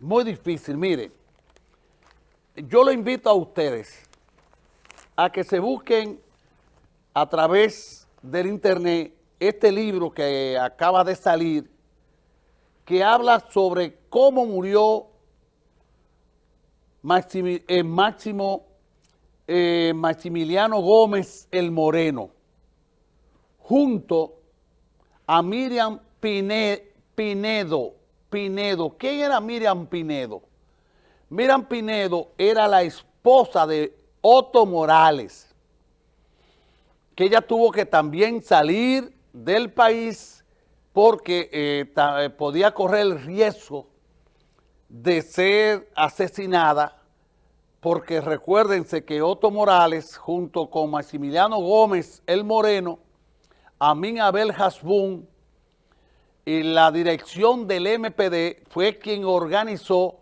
muy difícil. Mire, yo lo invito a ustedes a que se busquen a través del internet este libro que acaba de salir, que habla sobre cómo murió eh, Máximo eh, Maximiliano Gómez el Moreno, junto a Miriam Pinedo. Pinedo, ¿quién era Miriam Pinedo? Miriam Pinedo era la esposa de Otto Morales, que ella tuvo que también salir del país porque eh, eh, podía correr el riesgo de ser asesinada, porque recuérdense que Otto Morales, junto con Maximiliano Gómez el Moreno, Amin Abel Hasbun y la dirección del MPD fue quien organizó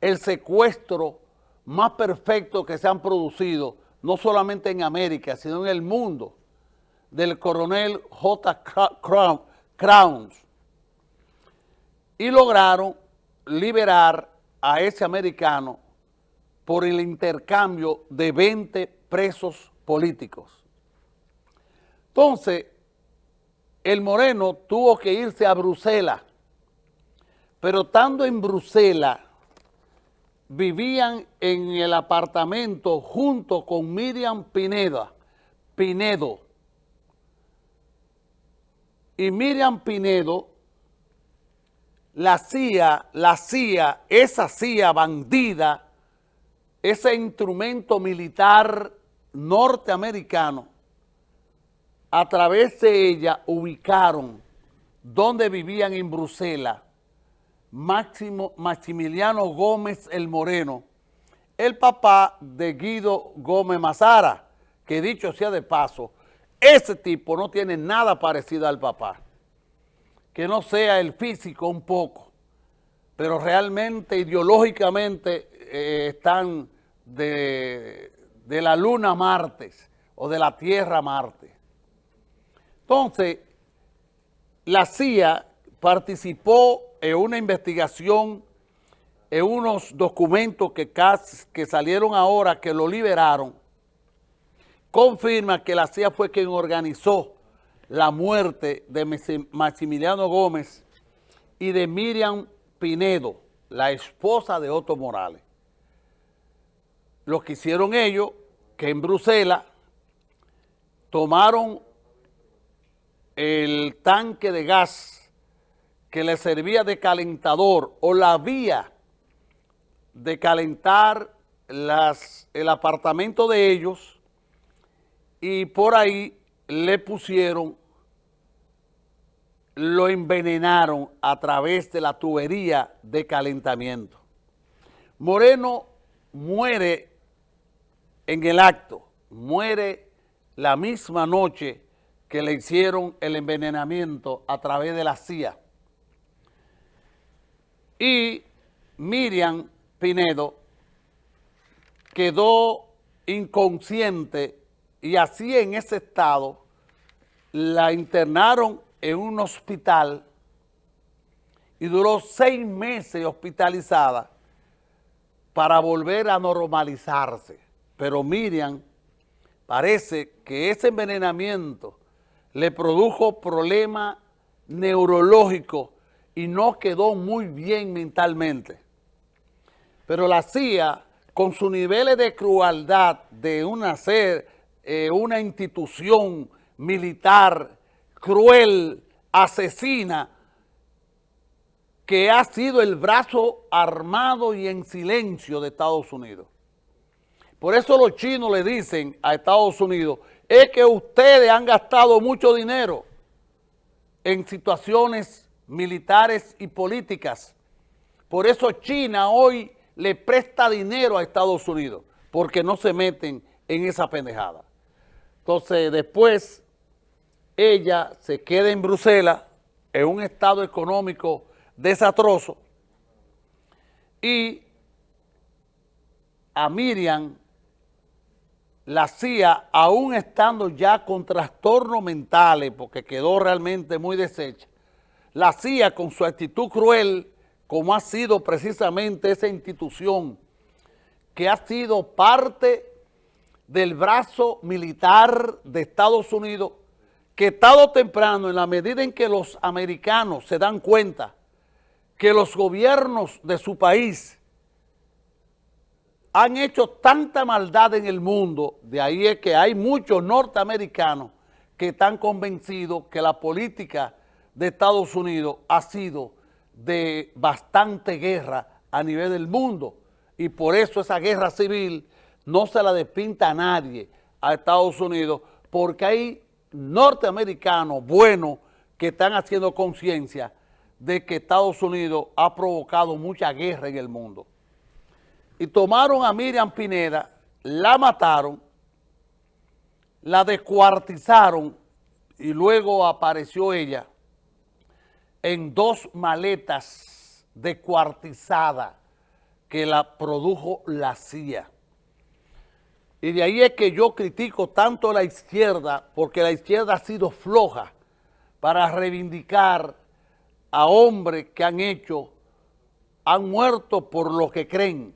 el secuestro más perfecto que se han producido, no solamente en América, sino en el mundo, del coronel J. Crowns. Y lograron liberar a ese americano por el intercambio de 20 presos políticos. Entonces, el Moreno tuvo que irse a Bruselas, pero estando en Bruselas, vivían en el apartamento junto con Miriam Pineda, Pinedo. Y Miriam Pinedo, la CIA, la CIA, esa CIA bandida, ese instrumento militar norteamericano, a través de ella ubicaron donde vivían en Bruselas Maximiliano Gómez el Moreno, el papá de Guido Gómez Mazara, que dicho sea de paso, ese tipo no tiene nada parecido al papá. Que no sea el físico un poco, pero realmente ideológicamente eh, están de, de la luna Martes o de la Tierra Marte. Entonces, la CIA participó en una investigación, en unos documentos que, salieron ahora, que lo liberaron, confirma que la CIA fue quien organizó la muerte de Maximiliano Gómez y de Miriam Pinedo, la esposa de Otto Morales. Lo que hicieron ellos, que en Bruselas tomaron el tanque de gas que le servía de calentador o la vía de calentar las, el apartamento de ellos y por ahí le pusieron, lo envenenaron a través de la tubería de calentamiento. Moreno muere en el acto, muere la misma noche que le hicieron el envenenamiento a través de la CIA. Y Miriam Pinedo quedó inconsciente y así en ese estado la internaron en un hospital y duró seis meses hospitalizada para volver a normalizarse. Pero Miriam parece que ese envenenamiento le produjo problemas neurológicos y no quedó muy bien mentalmente. Pero la CIA, con sus niveles de crueldad de una, ser, eh, una institución militar cruel, asesina, que ha sido el brazo armado y en silencio de Estados Unidos. Por eso los chinos le dicen a Estados Unidos, es que ustedes han gastado mucho dinero en situaciones militares y políticas. Por eso China hoy le presta dinero a Estados Unidos, porque no se meten en esa pendejada. Entonces, después, ella se queda en Bruselas, en un estado económico desastroso, y a Miriam la CIA, aún estando ya con trastornos mentales, porque quedó realmente muy deshecha, la CIA con su actitud cruel, como ha sido precisamente esa institución que ha sido parte del brazo militar de Estados Unidos, que tarde temprano, en la medida en que los americanos se dan cuenta que los gobiernos de su país han hecho tanta maldad en el mundo, de ahí es que hay muchos norteamericanos que están convencidos que la política de Estados Unidos ha sido de bastante guerra a nivel del mundo y por eso esa guerra civil no se la despinta a nadie a Estados Unidos porque hay norteamericanos buenos que están haciendo conciencia de que Estados Unidos ha provocado mucha guerra en el mundo. Y tomaron a Miriam Pineda, la mataron, la descuartizaron y luego apareció ella en dos maletas descuartizadas que la produjo la CIA. Y de ahí es que yo critico tanto a la izquierda, porque la izquierda ha sido floja para reivindicar a hombres que han hecho, han muerto por lo que creen,